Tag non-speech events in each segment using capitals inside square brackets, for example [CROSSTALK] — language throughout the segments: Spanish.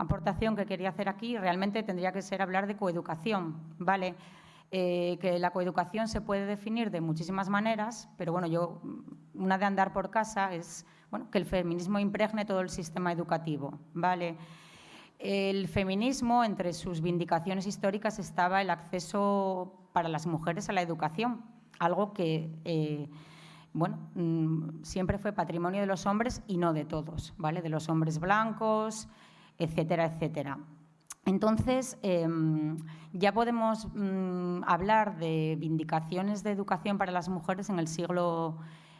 aportación que quería hacer aquí realmente tendría que ser hablar de coeducación, ¿vale? Eh, que la coeducación se puede definir de muchísimas maneras, pero bueno, yo, una de andar por casa es bueno, que el feminismo impregne todo el sistema educativo, ¿vale? El feminismo, entre sus vindicaciones históricas, estaba el acceso para las mujeres a la educación, algo que eh, bueno, mm, siempre fue patrimonio de los hombres y no de todos, ¿vale? de los hombres blancos, etcétera, etcétera. Entonces, em, ya podemos mm, hablar de vindicaciones de educación para las mujeres en el siglo,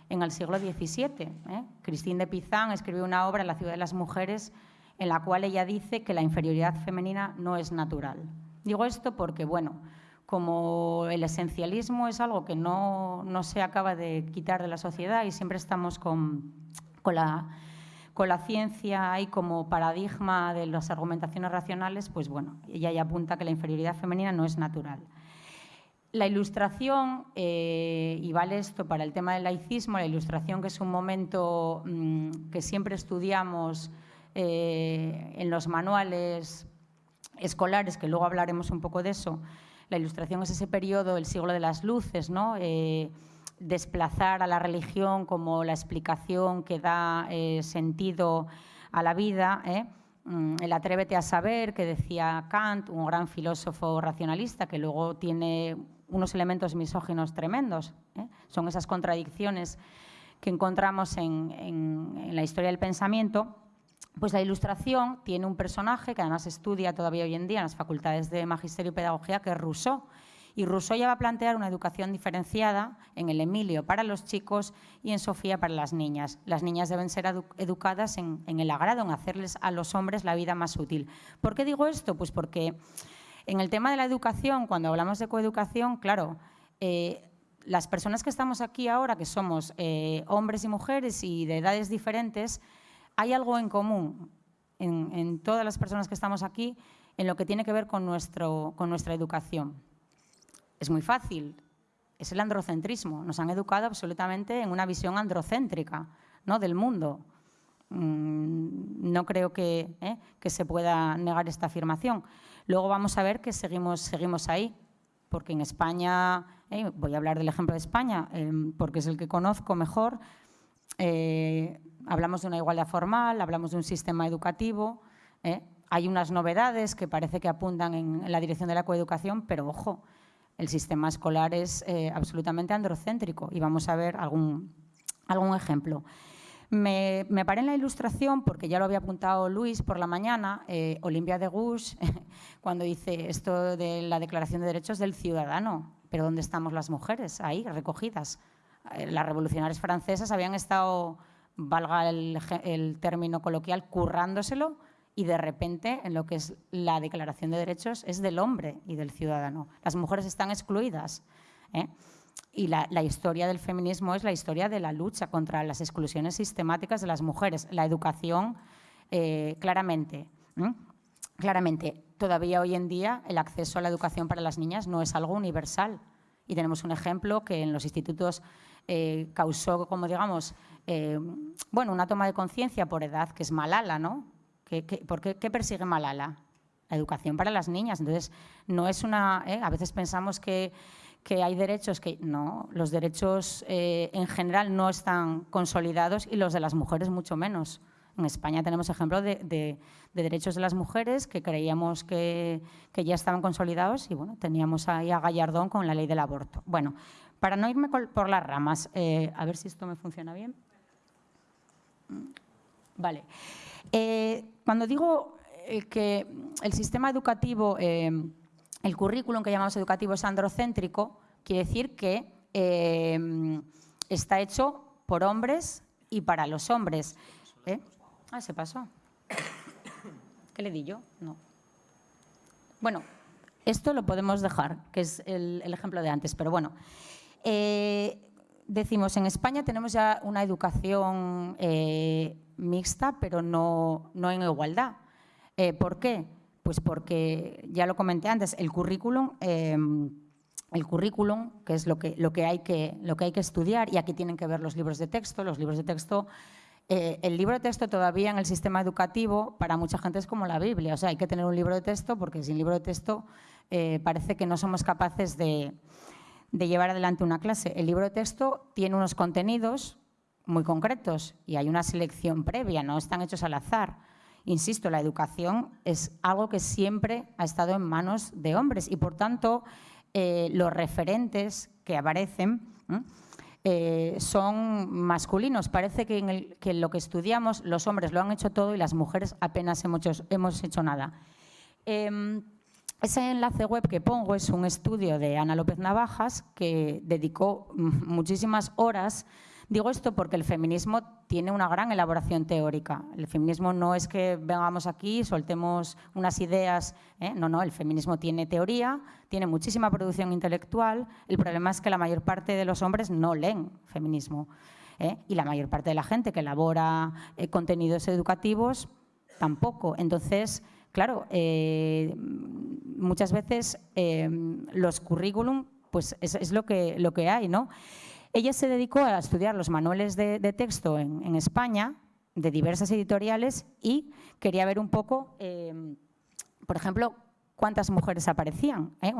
en el siglo XVII. ¿eh? De Pizan escribió una obra, La ciudad de las mujeres, en la cual ella dice que la inferioridad femenina no es natural. Digo esto porque, bueno, como el esencialismo es algo que no, se acaba de quitar de la sociedad y siempre estamos con, la, con la ciencia ahí como paradigma de las argumentaciones racionales, pues bueno, ella ya apunta que la inferioridad femenina no es natural. La ilustración, eh, y vale esto para el tema del laicismo, la ilustración que es un momento mm, que siempre estudiamos eh, en los manuales escolares, que luego hablaremos un poco de eso, la Ilustración es ese periodo, el siglo de las luces, ¿no? Eh, desplazar a la religión como la explicación que da eh, sentido a la vida. ¿eh? Mm, el atrévete a saber, que decía Kant, un gran filósofo racionalista, que luego tiene unos elementos misóginos tremendos. Son esas contradicciones que encontramos en la historia del pensamiento pues la ilustración tiene un personaje que además estudia todavía hoy en día en las facultades de Magisterio y Pedagogía, que es Rousseau. Y Rousseau ya va a plantear una educación diferenciada en el Emilio para los chicos y en Sofía para las niñas. Las niñas deben ser educadas en, el agrado, en hacerles a los hombres la vida más útil. ¿Por qué digo esto? Pues porque en el tema de la educación, cuando hablamos de coeducación, claro, eh, las personas que estamos aquí ahora, que somos eh, hombres y mujeres y de edades diferentes, hay algo en común en, todas las personas que estamos aquí en lo que tiene que ver con, nuestra educación. Es muy fácil, es el androcentrismo. Nos han educado absolutamente en una visión androcéntrica del mundo. Mm, no creo que, ¿eh? que, se pueda negar esta afirmación. Luego vamos a ver que seguimos, seguimos ahí, porque en España, ¿eh? voy a hablar del ejemplo de España, eh, porque es el que conozco mejor, hablamos de una igualdad formal, hablamos de un sistema educativo, ¿eh? hay unas novedades que parece que apuntan en, la dirección de la coeducación, pero ojo, el sistema escolar es eh, absolutamente androcéntrico y vamos a ver algún, algún ejemplo. Me, paré en la ilustración, porque ya lo había apuntado Luis por la mañana, eh, Olimpia de Gush, [LAUGHS] cuando dice esto de la Declaración de Derechos del Ciudadano, pero ¿dónde estamos las mujeres? Ahí, recogidas. las revolucionarias francesas habían estado valga el, término coloquial, currándoselo y de repente en lo que es la declaración de derechos es del hombre y del ciudadano. Las mujeres están excluidas. ¿eh? Y la, historia del feminismo es la historia de la lucha contra las exclusiones sistemáticas de las mujeres. La educación, eh, claramente, claramente, todavía hoy en día el acceso a la educación para las niñas no es algo universal. Y tenemos un ejemplo que en los institutos eh, causó, como digamos, eh, bueno, una toma de conciencia por edad, que es Malala, ¿no? ¿Qué, por qué, persigue Malala? La educación para las niñas. Entonces, no es una... ¿eh? A veces pensamos que, hay derechos que... No, los derechos en general no están consolidados y los de las mujeres mucho menos. En España tenemos ejemplos de, derechos de las mujeres que creíamos que, que, ya estaban consolidados y bueno, teníamos ahí a Gallardón con la ley del aborto. Bueno, para no irme por las ramas, eh, a ver si esto me funciona bien. Vale. Eh, cuando digo eh, que el sistema educativo, el currículum que llamamos educativo es androcéntrico, quiere decir que está hecho por hombres y para los hombres. Ah, se pasó. ¿Qué le di yo? No. Bueno, esto lo podemos dejar, que es el, ejemplo de antes, pero bueno. Eh, decimos, en España tenemos ya una educación eh, mixta, pero no, no en igualdad. Eh, ¿Por qué? Pues porque, ya lo comenté antes, el currículum, el currículum, que es lo que, lo, que hay que, lo que hay que estudiar, y aquí tienen que ver los libros de texto, los libros de texto eh, el libro de texto todavía en el sistema educativo para mucha gente es como la Biblia. O sea, hay que tener un libro de texto porque sin libro de texto eh, parece que no somos capaces de, llevar adelante una clase. El libro de texto tiene unos contenidos muy concretos y hay una selección previa, no están hechos al azar. Insisto, la educación es algo que siempre ha estado en manos de hombres y, por tanto, eh, los referentes que aparecen eh, son masculinos. Parece que en, lo que estudiamos los hombres lo han hecho todo y las mujeres apenas hemos hecho, nada. Em, ese enlace web que pongo es un estudio de Ana López Navajas que dedicó muchísimas horas Digo esto porque el feminismo tiene una gran elaboración teórica. El feminismo no es que vengamos aquí, soltemos unas ideas. ¿eh? No, no, el feminismo tiene teoría, tiene muchísima producción intelectual. El problema es que la mayor parte de los hombres no leen feminismo. ¿eh? Y la mayor parte de la gente que elabora eh, contenidos educativos tampoco. Entonces, claro, muchas veces los currículum pues es, es, lo, que, lo que hay, ¿no? Ella se dedicó a estudiar los manuales de, texto en, España, de diversas editoriales, y quería ver un poco, em, por ejemplo, cuántas mujeres aparecían. ¿eh?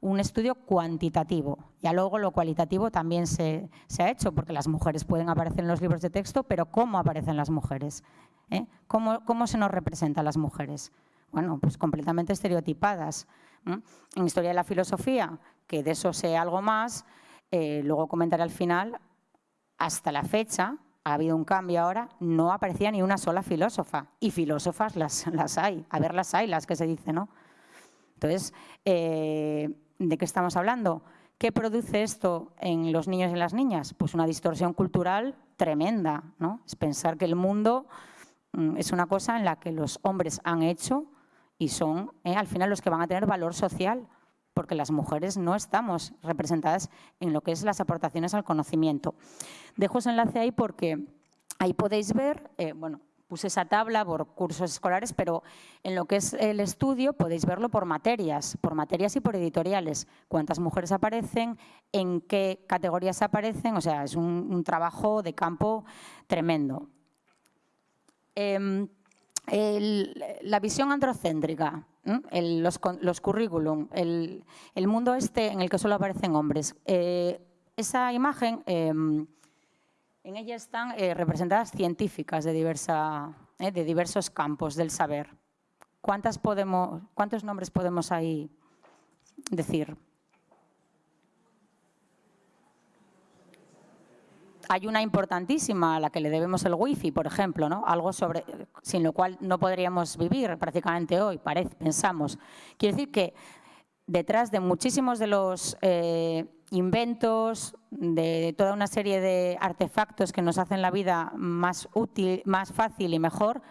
un estudio cuantitativo. Ya luego lo cualitativo también se, ha hecho, porque las mujeres pueden aparecer en los libros de texto, pero ¿cómo aparecen las mujeres? ¿Eh? ¿Cómo, ¿Cómo, se nos representan las mujeres? Bueno, pues completamente estereotipadas. En Historia de la Filosofía, que de eso sé algo más, eh, luego comentaré al final, hasta la fecha, ha habido un cambio ahora, no aparecía ni una sola filósofa. Y filósofas las, [LAUGHS] las hay, a ver las hay, las que se dice, ¿no? Entonces, eh, ¿de qué estamos hablando? ¿Qué produce esto en los niños y las niñas? Pues una distorsión cultural tremenda, ¿no? Es pensar que el mundo mm, es una cosa en la que los hombres han hecho y son eh, al final los que van a tener valor social porque las mujeres no estamos representadas en lo que es las aportaciones al conocimiento. Dejo ese enlace ahí porque ahí podéis ver, eh, bueno, puse esa tabla por cursos escolares, pero en lo que es el estudio podéis verlo por materias, por materias y por editoriales. Cuántas mujeres aparecen, en qué categorías aparecen, o sea, es un, trabajo de campo tremendo. La visión androcéntrica los, los, currículum, el, mundo este en el que solo aparecen hombres. Eh, esa imagen, em, en ella están eh, representadas científicas de, diversa, eh, de diversos campos del saber. ¿Cuántas podemos, ¿Cuántos nombres podemos ahí decir? Hay una importantísima a la que le debemos el wifi, por ejemplo, ¿no? algo sobre, sin lo cual no podríamos vivir prácticamente hoy, parece, pensamos. Quiere decir que detrás de muchísimos de los eh, inventos, de toda una serie de artefactos que nos hacen la vida más útil, más fácil y mejor,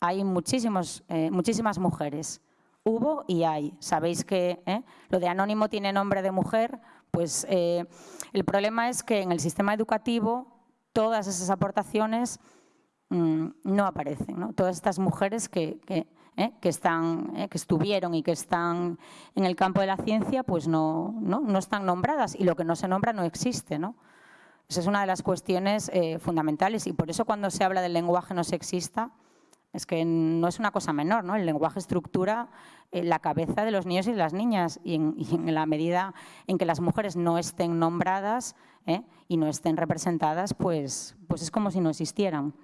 hay muchísimos, eh, muchísimas mujeres. Hubo y hay. Sabéis que ¿eh? lo de anónimo tiene nombre de mujer, pues eh, el problema es que en el sistema educativo todas esas aportaciones mm, no aparecen. Todas estas mujeres que, eh, están, eh, que estuvieron y que están en el campo de la ciencia, pues no, no, están nombradas y lo que no se nombra no existe. ¿no? Esa es una de las cuestiones fundamentales y por eso cuando se habla del lenguaje no sexista, es que no es una cosa menor, ¿no? El lenguaje estructura eh, la cabeza de los niños y de las niñas y en, la medida en que las mujeres no estén nombradas ¿eh? y no estén representadas, pues, pues es como si no existieran.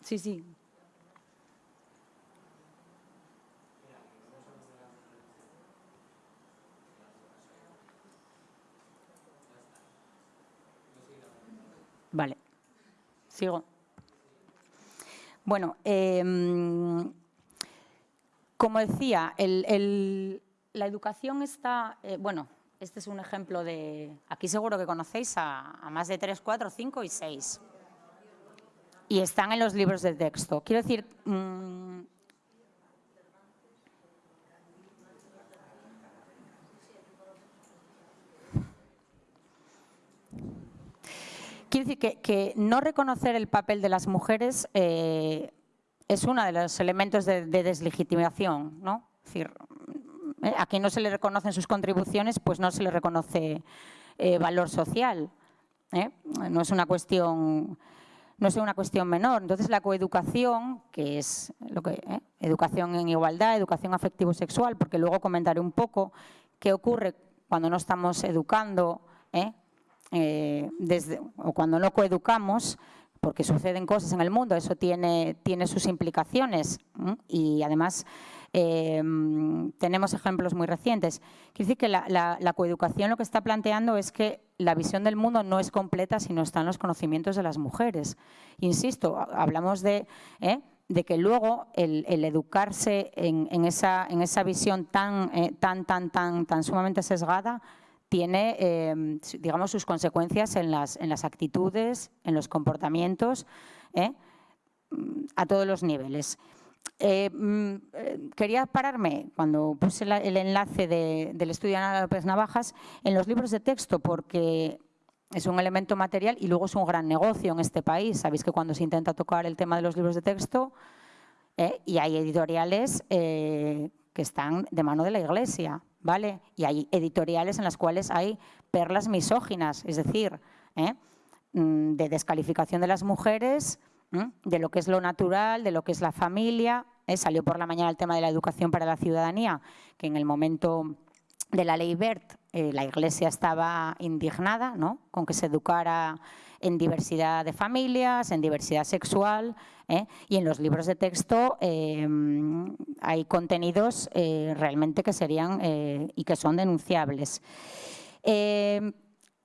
Sí, sí. Vale. Sigo. Bueno, em, como decía, la educación está, eh, bueno, este es un ejemplo de, aquí seguro que conocéis a, más de 3, 4, 5 y 6. Y están en los libros de texto. Quiero decir, mm, Quiero decir que, no reconocer el papel de las mujeres eh, es uno de los elementos de, deslegitimación. ¿no? Es decir, eh, a quien no se le reconocen sus contribuciones, pues no se le reconoce valor social. No es una cuestión no es una cuestión menor. Entonces, la coeducación, que es lo que educación en igualdad, educación afectivo-sexual, porque luego comentaré un poco qué ocurre cuando no estamos educando desde, o cuando no coeducamos, porque suceden cosas en el mundo, eso tiene, tiene sus implicaciones y además em, tenemos ejemplos muy recientes. Quiere decir que la, coeducación lo que está planteando es que la visión del mundo no es completa si no están los conocimientos de las mujeres. Insisto, hablamos de, ¿eh? de que luego el, educarse en, esa, en, esa, visión tan, eh, tan, tan, tan, tan sumamente sesgada tiene, em, digamos, sus consecuencias en las, en las actitudes, en los comportamientos, ¿eh? a todos los niveles. Eh, mm, eh, quería pararme, cuando puse el enlace del estudio de Ana López Navajas, en los libros de texto, porque es un elemento material y luego es un gran negocio en este país. Sabéis que cuando se intenta tocar el tema de los libros de texto, y hay editoriales que están de mano de la Iglesia, ¿vale? Y hay editoriales en las cuales hay perlas misóginas, es decir, ¿eh? mm, de descalificación de las mujeres, de lo que es lo natural, de lo que es la familia. ¿eh? Salió por la mañana el tema de la educación para la ciudadanía, que en el momento de la ley BERT eh, la Iglesia estaba indignada ¿no? con que se educara en diversidad de familias, en diversidad sexual, ¿eh? y en los libros de texto eh, hay contenidos realmente que serían y que son denunciables.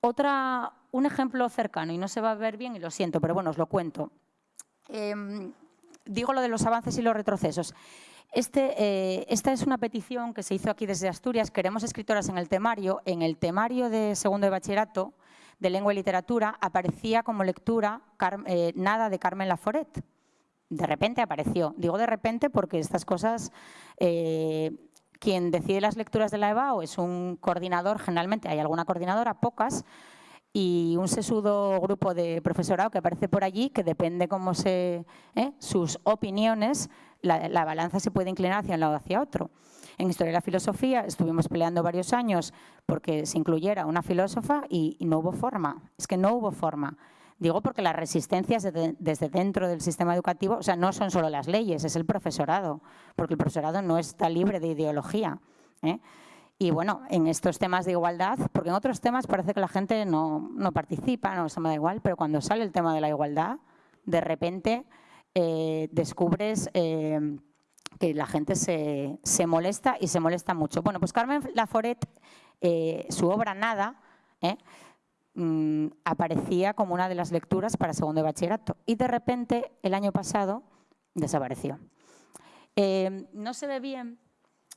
otra, un ejemplo cercano, y no se va a ver bien y lo siento, pero bueno, os lo cuento. digo lo de los avances y los retrocesos. Este, esta es una petición que se hizo aquí desde Asturias. Queremos escritoras en el temario. En el temario de segundo de bachillerato de lengua y literatura aparecía como lectura nada de Carmen Laforet de repente apareció. Digo de repente porque estas cosas, eh, quien decide las lecturas de la EBAO es un coordinador, generalmente hay alguna coordinadora, pocas, y un sesudo grupo de profesorado que aparece por allí, que depende cómo se, ¿eh? sus opiniones, la, balanza se puede inclinar hacia un lado o hacia otro. En Historia de la Filosofía estuvimos peleando varios años porque se incluyera una filósofa y no hubo forma, es que no hubo forma. Digo porque las resistencias desde dentro del sistema educativo, o sea, no son solo las leyes, es el profesorado, porque el profesorado no está libre de ideología. ¿eh? Y bueno, en estos temas de igualdad, porque en otros temas parece que la gente no, no participa, no se me da igual, pero cuando sale el tema de la igualdad, de repente eh, descubres eh, que la gente se, molesta y se molesta mucho. Bueno, pues Carmen Laforet, su obra Nada, Mm, aparecía como una de las lecturas para segundo de bachillerato y de repente el año pasado desapareció. Eh, no se ve bien,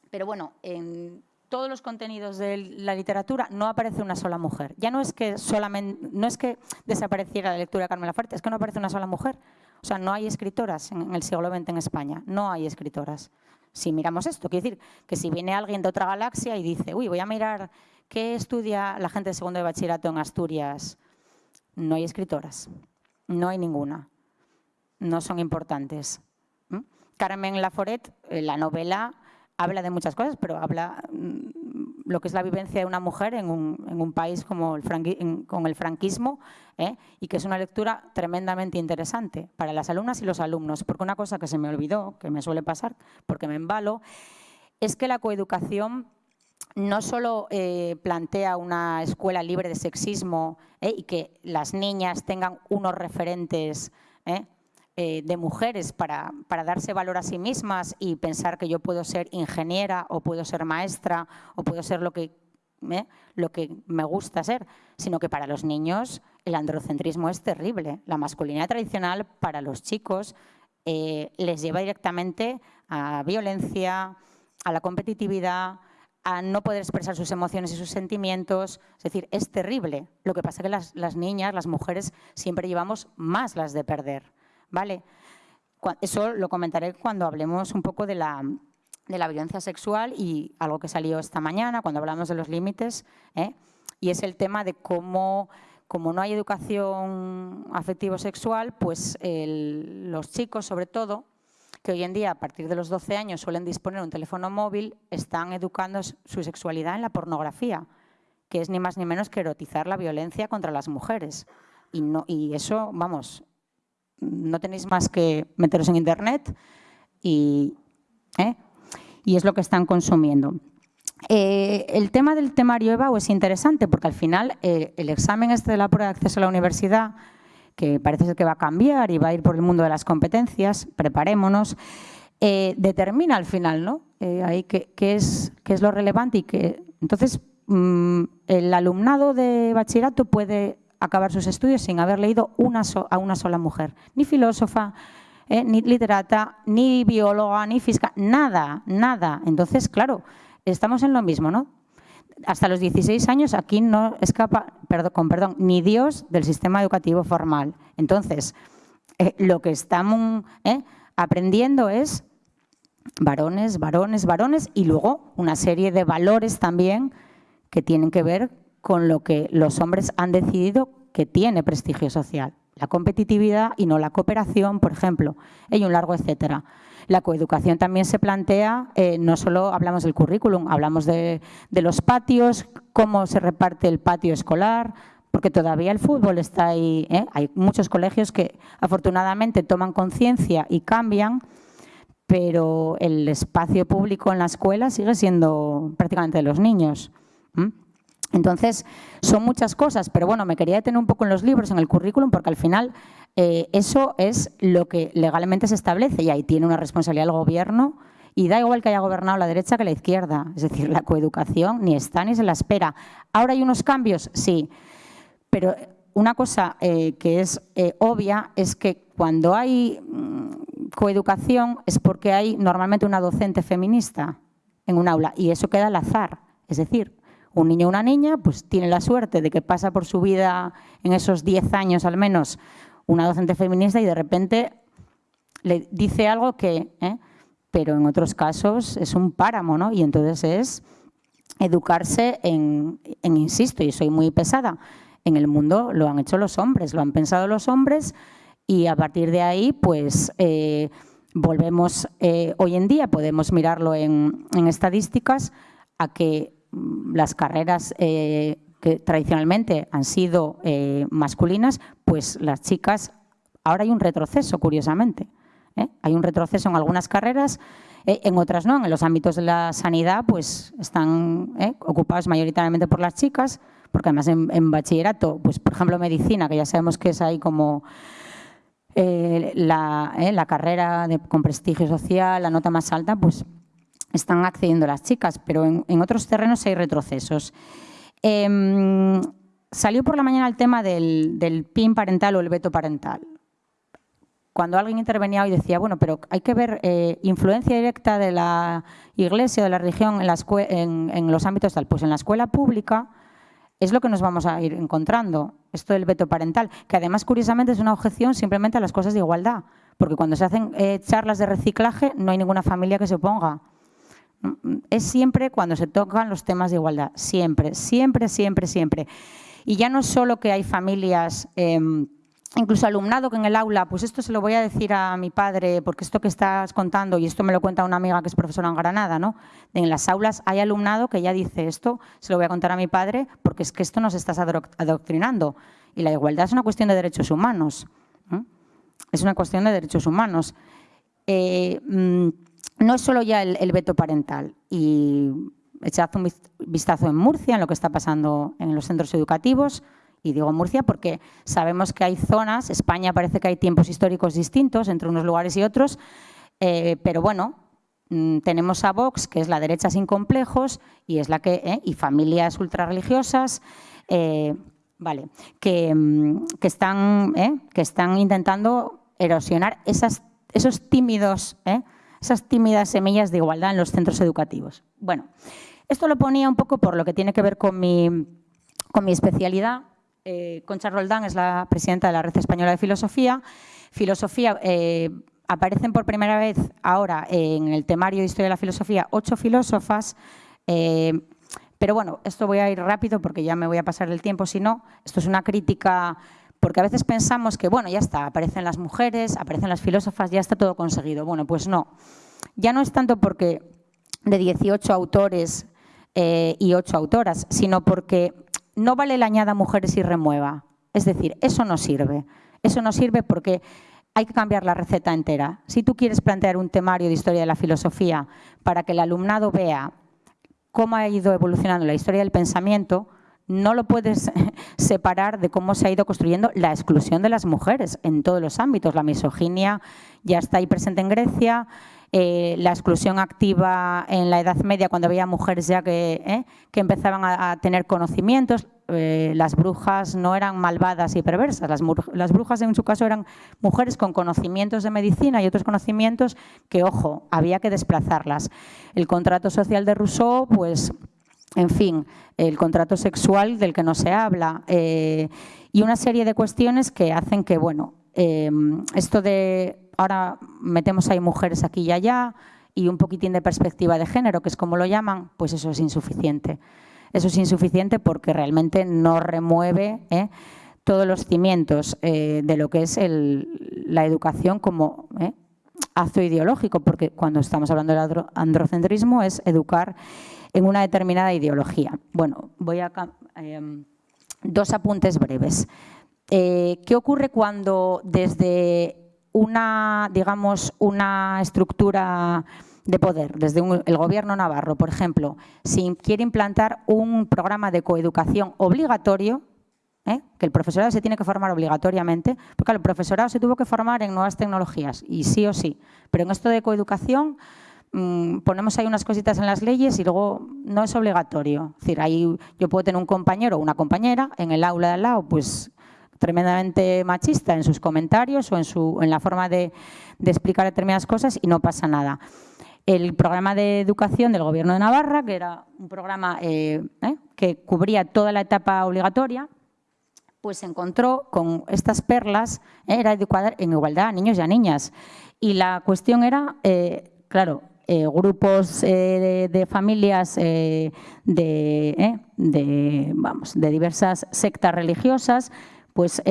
pero bueno, en todos los contenidos de la literatura no aparece una sola mujer. Ya no es que solamente, no es que desapareciera la lectura de Carmen Laferte, es que no aparece una sola mujer. O sea, no hay escritoras en el siglo XX en España, no hay escritoras. Si miramos esto, quiere decir que si viene alguien de otra galaxia y dice, uy, voy a mirar ¿Qué estudia la gente de segundo de bachillerato en Asturias? No hay escritoras, no hay ninguna, no son importantes. Carmen Laforet, eh, la novela, habla de muchas cosas, pero habla mm, lo que es la vivencia de una mujer en un, país como el con el franquismo ¿eh? y que es una lectura tremendamente interesante para las alumnas y los alumnos, porque una cosa que se me olvidó, que me suele pasar, porque me embalo, es que la coeducación no solo eh, plantea una escuela libre de sexismo eh, y que las niñas tengan unos referentes de mujeres para, darse valor a sí mismas y pensar que yo puedo ser ingeniera o puedo ser maestra o puedo ser lo que, lo que me gusta ser, sino que para los niños el androcentrismo es terrible. La masculinidad tradicional para los chicos les lleva directamente a violencia, a la competitividad, a no poder expresar sus emociones y sus sentimientos. Es decir, es terrible. Lo que pasa es que las, niñas, las mujeres, siempre llevamos más las de perder. ¿Vale? Eso lo comentaré cuando hablemos un poco de la, de la violencia sexual y algo que salió esta mañana cuando hablamos de los límites, ¿eh? y es el tema de cómo, como no hay educación afectivo-sexual, pues los chicos, sobre todo, que hoy en día, a partir de los 12 años, suelen disponer un teléfono móvil, están educando su sexualidad en la pornografía, que es ni más ni menos que erotizar la violencia contra las mujeres. Y, no, y eso, vamos, no tenéis más que meteros en Internet y, ¿eh? y es lo que están consumiendo. Eh, el tema del temario EBAU es interesante porque al final eh, el examen este de la prueba de acceso a la universidad, que parece ser que va a cambiar y va a ir por el mundo de las competencias, preparémonos, determina al final ¿no? ahí qué, es, qué es lo relevante y que entonces mm, el alumnado de bachillerato puede acabar sus estudios sin haber leído a una sola mujer, ni filósofa, eh, ni literata, ni bióloga, ni física, nada, nada. Entonces, claro, estamos en lo mismo, ¿no? Hasta los 16 años aquí no escapa, perdón, con perdón, ni Dios del sistema educativo formal. Entonces, eh, lo que estamos eh, aprendiendo es varones, varones, varones y luego una serie de valores también que tienen que ver con lo que los hombres han decidido que tiene prestigio social. La competitividad y no la cooperación, por ejemplo, hay un largo etcétera. La coeducación también se plantea, eh, no solo hablamos del currículum, hablamos de, los patios, cómo se reparte el patio escolar, porque todavía el fútbol está ahí. ¿eh? Hay muchos colegios que afortunadamente toman conciencia y cambian, pero el espacio público en la escuela sigue siendo prácticamente de los niños. Entonces, son muchas cosas, pero bueno, me quería detener un poco en los libros, en el currículum, porque al final eh, eso es lo que legalmente se establece y ahí tiene una responsabilidad el gobierno y da igual que haya gobernado la derecha que la izquierda. Es decir, la coeducación ni está ni se la espera. ¿Ahora hay unos cambios? Sí. Pero una cosa eh, que es eh, obvia es que cuando hay mm, coeducación es porque hay normalmente una docente feminista en un aula y eso queda al azar. Es decir, un niño o una niña pues tiene la suerte de que pasa por su vida en esos 10 años al menos una docente feminista y de repente le dice algo que, ¿eh? pero en otros casos es un páramo, ¿no? Y entonces es educarse en, insisto, y soy muy pesada, en el mundo lo han hecho los hombres, lo han pensado los hombres y a partir de ahí, pues eh, volvemos, eh, hoy en día podemos mirarlo en, en estadísticas, a que las carreras eh, que tradicionalmente han sido eh, masculinas, pues las chicas, ahora hay un retroceso, curiosamente. ¿eh? Hay un retroceso en algunas carreras, en otras no, en los ámbitos de la sanidad, pues están ocupados mayoritariamente por las chicas, porque además en, bachillerato, pues por ejemplo medicina, que ya sabemos que es ahí como la, la, carrera con prestigio social, la nota más alta, pues están accediendo las chicas, pero en, otros terrenos hay retrocesos. Em, salió por la mañana el tema del, PIN parental o el veto parental. Cuando alguien intervenía hoy decía, bueno, pero hay que ver eh, influencia directa de la iglesia o de la religión en, en, los ámbitos tal. Pues en la escuela pública es lo que nos vamos a ir encontrando, esto del veto parental, que además curiosamente es una objeción simplemente a las cosas de igualdad, porque cuando se hacen eh, charlas de reciclaje no hay ninguna familia que se oponga es siempre cuando se tocan los temas de igualdad, siempre, siempre, siempre, siempre. Y ya no solo que hay familias, em, incluso alumnado que en el aula, pues esto se lo voy a decir a mi padre, porque esto que estás contando, y esto me lo cuenta una amiga que es profesora en Granada, ¿no? En las aulas hay alumnado que ya dice esto, se lo voy a contar a mi padre, porque es que esto nos estás adoctrinando. Y la igualdad es una cuestión de derechos humanos. Es una cuestión de derechos humanos. Eh, mm, no es solo ya el, veto parental. Y echad un vistazo en Murcia, en lo que está pasando en los centros educativos. Y digo Murcia porque sabemos que hay zonas, España parece que hay tiempos históricos distintos entre unos lugares y otros, eh, pero bueno, mm, tenemos a Vox, que es la derecha sin complejos, y es la que, eh, y familias ultrarreligiosas, eh, vale, que, mm, que, están, que están intentando erosionar esas, esos tímidos esas tímidas semillas de igualdad en los centros educativos. Bueno, esto lo ponía un poco por lo que tiene que ver con mi, con mi especialidad. Eh, Concha Roldán es la presidenta de la Red Española de Filosofía. Filosofía, eh, aparecen por primera vez ahora en el temario de Historia de la Filosofía ocho filósofas, eh, pero bueno, esto voy a ir rápido porque ya me voy a pasar el tiempo, si no, esto es una crítica porque a veces pensamos que, bueno, ya está, aparecen las mujeres, aparecen las filósofas, ya está todo conseguido. Bueno, pues no. Ya no es tanto porque de 18 autores eh, y 8 autoras, sino porque no vale la añada mujeres y remueva. Es decir, eso no sirve. Eso no sirve porque hay que cambiar la receta entera. Si tú quieres plantear un temario de historia de la filosofía para que el alumnado vea cómo ha ido evolucionando la historia del pensamiento, no lo puedes separar de cómo se ha ido construyendo la exclusión de las mujeres en todos los ámbitos. La misoginia ya está ahí presente en Grecia, eh, la exclusión activa en la Edad Media, cuando había mujeres ya que, eh, que empezaban a, tener conocimientos. Eh, las brujas no eran malvadas y perversas, las, las, brujas en su caso eran mujeres con conocimientos de medicina y otros conocimientos que, ojo, había que desplazarlas. El contrato social de Rousseau, pues en fin, el contrato sexual del que no se habla eh, y una serie de cuestiones que hacen que, bueno, eh, esto de ahora metemos ahí mujeres aquí y allá y un poquitín de perspectiva de género, que es como lo llaman, pues eso es insuficiente. Eso es insuficiente porque realmente no remueve ¿eh? todos los cimientos de lo que es la educación como acto ideológico, porque cuando estamos hablando del androcentrismo es educar en una determinada ideología. Bueno, voy a... Em, dos apuntes breves. Eh, ¿Qué ocurre cuando desde una, digamos, una estructura de poder, desde el gobierno navarro, por ejemplo, si quiere implantar un programa de coeducación obligatorio, ¿eh? que el profesorado se tiene que formar obligatoriamente, porque el profesorado se tuvo que formar en nuevas tecnologías, y sí o sí, pero en esto de coeducación Mm, ponemos ahí unas cositas en las leyes y luego no es obligatorio. Es decir, ahí yo puedo tener un compañero o una compañera en el aula de al lado, pues tremendamente machista en sus comentarios o en, su, en la forma de, explicar determinadas cosas y no pasa nada. El programa de educación del Gobierno de Navarra, que era un programa eh, eh, que cubría toda la etapa obligatoria, pues se encontró con estas perlas, eh, era educar en igualdad a niños y a niñas. Y la cuestión era, claro, eh, grupos eh, de, familias eh, de, vamos, de diversas sectas religiosas, pues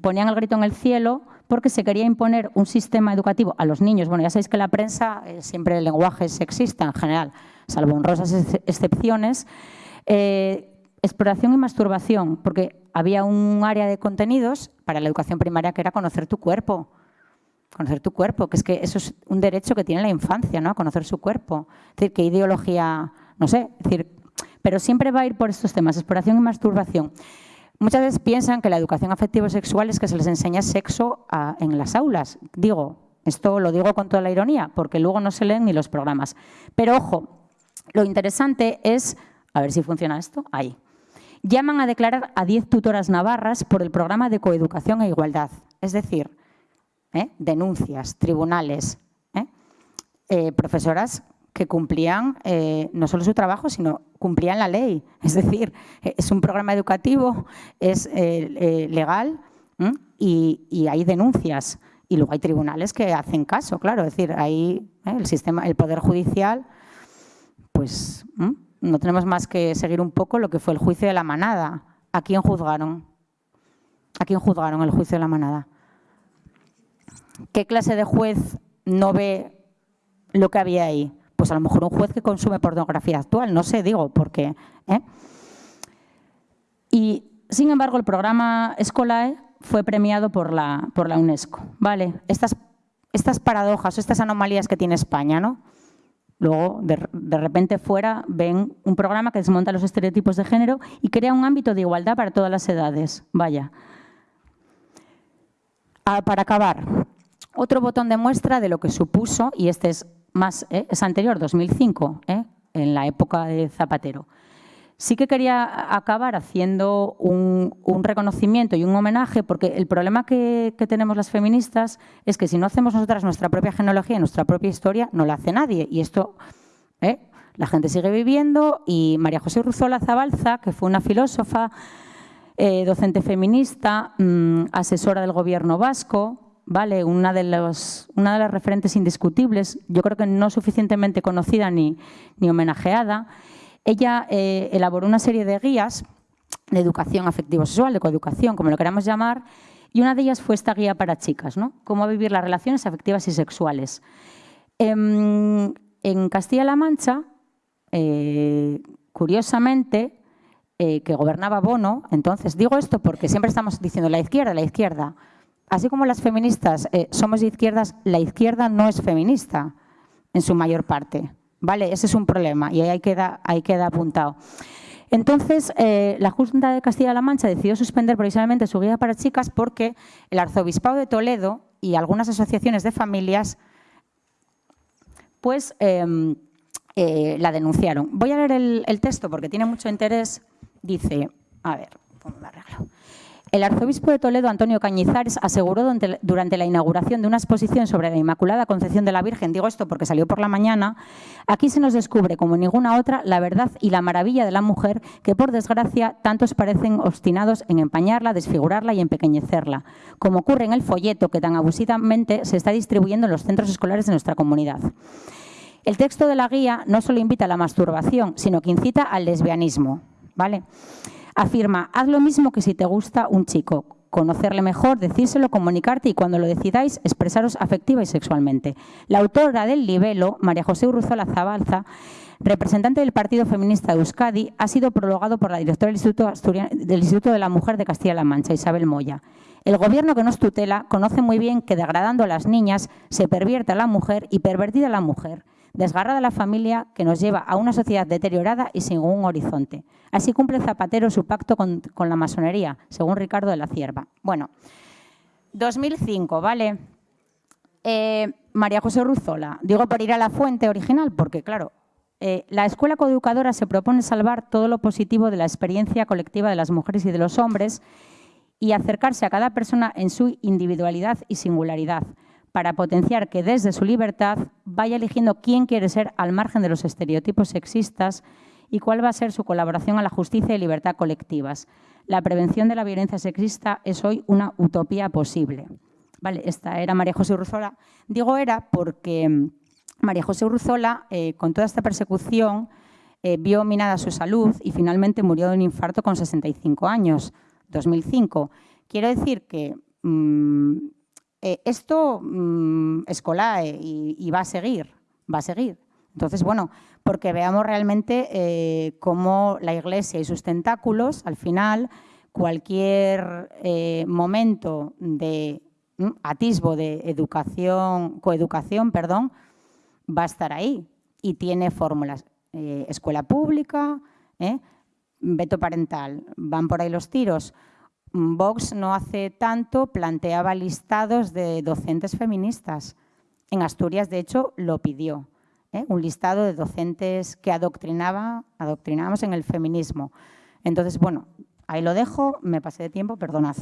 ponían el grito en el cielo porque se quería imponer un sistema educativo a los niños. Bueno, ya sabéis que la prensa siempre el lenguaje es sexista en general, salvo honrosas excepciones. Exploración y masturbación, porque había un área de contenidos para la educación primaria que era conocer tu cuerpo conocer tu cuerpo, que es que eso es un derecho que tiene la infancia, ¿no? A conocer su cuerpo. Es decir, qué ideología, no sé, decir, pero siempre va a ir por estos temas, exploración y masturbación. Muchas veces piensan que la educación afectivo-sexual es que se les enseña sexo en las aulas. Digo, esto lo digo con toda la ironía, porque luego no se leen ni los programas. Pero ojo, lo interesante es, a ver si funciona esto, ahí. Llaman a declarar a 10 tutoras navarras por el programa de coeducación e igualdad. Es decir, ¿eh? denuncias, tribunales, ¿eh? Eh, profesoras que cumplían no solo su trabajo, sino cumplían la ley. [LAUGHS] Es decir, es un programa educativo, es legal y, hay denuncias. Y luego hay tribunales que hacen caso, claro. Es decir, ahí el sistema, el Poder Judicial, pues no tenemos más que seguir un poco lo que fue el juicio de la manada. ¿A quién juzgaron? ¿A quién juzgaron el juicio de la manada? ¿Qué clase de juez no ve lo que había ahí? Pues a lo mejor un juez que consume pornografía actual, no sé, digo, porque... ¿eh? Y, sin embargo, el programa Escolae fue premiado por la, por la UNESCO. ¿vale? Estas, estas paradojas, estas anomalías que tiene España, ¿no? Luego, de, repente fuera, ven un programa que desmonta los estereotipos de género y crea un ámbito de igualdad para todas las edades. Vaya. Ah, para acabar, otro botón de muestra de lo que supuso, y este es, más, ¿eh? es anterior, 2005, ¿eh? en la época de Zapatero. Sí que quería acabar haciendo un, reconocimiento y un homenaje, porque el problema que, tenemos las feministas es que si no hacemos nosotras nuestra propia genealogía, nuestra propia historia, no la hace nadie. Y esto, ¿eh? la gente sigue viviendo y María José Ruzola Zabalza, que fue una filósofa, docente feminista, mm, asesora del gobierno vasco, ¿vale? Una de, los, una de las referentes indiscutibles, yo creo que no suficientemente conocida ni, ni homenajeada, ella eh, elaboró una serie de guías de educación afectivo-sexual, de coeducación, como lo queramos llamar, y una de ellas fue esta guía para chicas, ¿no? Cómo vivir las relaciones afectivas y sexuales. En, Castilla-La Mancha, eh, curiosamente, eh, que gobernaba Bono, entonces digo esto porque siempre estamos diciendo la izquierda, la izquierda. Así como las feministas somos de izquierdas, la izquierda no es feminista en su mayor parte. ¿Vale? Ese es un problema y ahí queda, ahí queda apuntado. Entonces, eh, la Junta de Castilla-La Mancha decidió suspender provisionalmente su guía para chicas porque el Arzobispado de Toledo y algunas asociaciones de familias pues em, eh, la denunciaron. Voy a leer el, texto porque tiene mucho interés. Dice, a ver, ¿cómo me arreglo? El arzobispo de Toledo, Antonio Cañizares, aseguró durante la inauguración de una exposición sobre la Inmaculada Concepción de la Virgen, digo esto porque salió por la mañana, aquí se nos descubre, como ninguna otra, la verdad y la maravilla de la mujer que, por desgracia, tantos parecen obstinados en empañarla, desfigurarla y empequeñecerla, como ocurre en el folleto que tan abusivamente se está distribuyendo en los centros escolares de nuestra comunidad. El texto de la guía no solo invita a la masturbación, sino que incita al lesbianismo. ¿vale? Afirma, haz lo mismo que si te gusta un chico, conocerle mejor, decírselo, comunicarte y cuando lo decidáis, expresaros afectiva y sexualmente. La autora del libelo, María José Urruzola Zabalza, representante del Partido Feminista de Euskadi, ha sido prologado por la directora del Instituto, de la Mujer de Castilla-La Mancha, Isabel Moya. El gobierno que nos tutela conoce muy bien que degradando a las niñas se pervierte a la mujer y pervertida a la mujer desgarrada la familia que nos lleva a una sociedad deteriorada y sin un horizonte. Así cumple Zapatero su pacto con, la masonería, según Ricardo de la Cierva. Bueno, 2005, ¿vale? Eh, María José Ruzola, digo por ir a la fuente original, porque claro, eh, la escuela coeducadora se propone salvar todo lo positivo de la experiencia colectiva de las mujeres y de los hombres y acercarse a cada persona en su individualidad y singularidad para potenciar que desde su libertad vaya eligiendo quién quiere ser al margen de los estereotipos sexistas y cuál va a ser su colaboración a la justicia y libertad colectivas. La prevención de la violencia sexista es hoy una utopía posible. Vale, esta era María José Urzola. Digo era porque María José Urzola, eh, con toda esta persecución, eh, vio minada su salud y finalmente murió de un infarto con 65 años, 2005. Quiero decir que mm, eh, esto mm, es colae y, va a seguir, va a seguir. Entonces, bueno, porque veamos realmente eh, cómo la Iglesia y sus tentáculos, al final, cualquier eh, momento de mm, atisbo de educación, coeducación, perdón, va a estar ahí y tiene fórmulas. escuela pública, veto parental, van por ahí los tiros. Vox no hace tanto planteaba listados de docentes feministas. En Asturias, de hecho, lo pidió. ¿eh? Un listado de docentes que adoctrinaba, adoctrinábamos en el feminismo. Entonces, bueno, ahí lo dejo, me pasé de tiempo, perdonad.